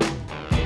Yeah.